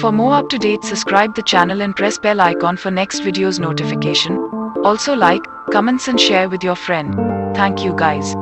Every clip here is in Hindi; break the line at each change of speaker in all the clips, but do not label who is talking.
For more up-to-date, subscribe the channel and press bell icon for next video's notification. Also like, comments and share with your friend. Thank you guys.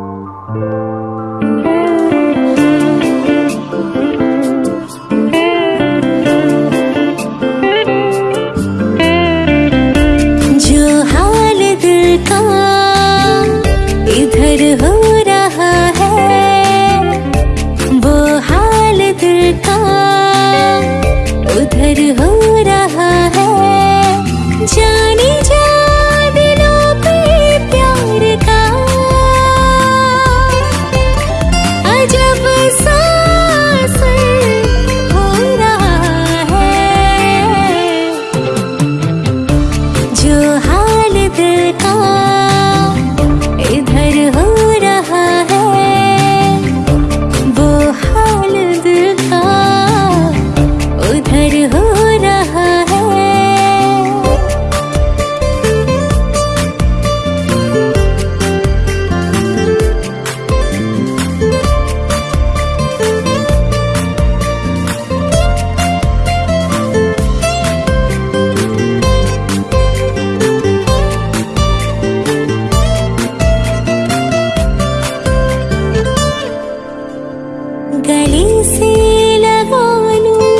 गले से लगा लूं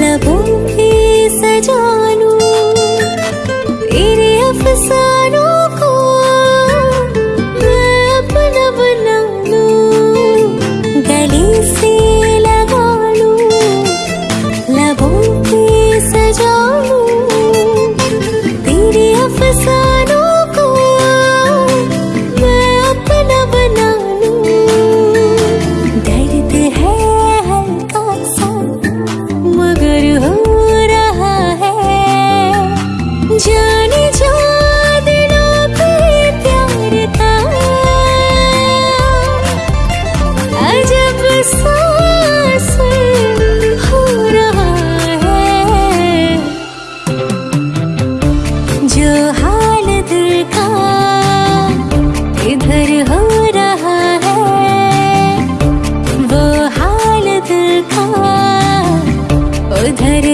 लबों पे सजा लूं तेरे अफसानों को मैं अपना बना लूं गले से लगा लूं लबों पे सजा लूं तेरे अफसानों उधर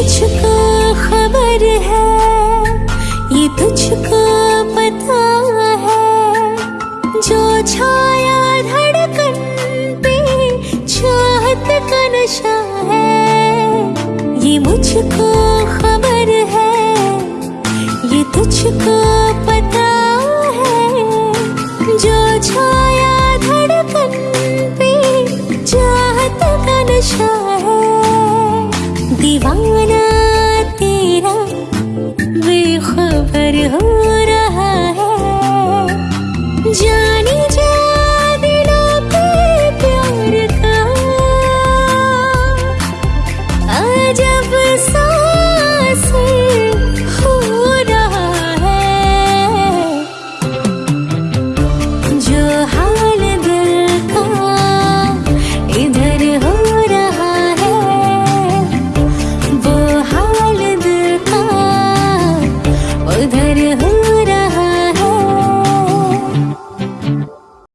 मुझको खबर है, ये तुझको पता है। जो छाया धड़कन पे चाहत का नशा है, ये मुझको खबर है। ये तुझको पता है, जो छाया धड़कन पे चाहत का नशा दीवाना तेरा बेखबर हो रहा है। जानी जा दिलों पे प्यार का। अजब सा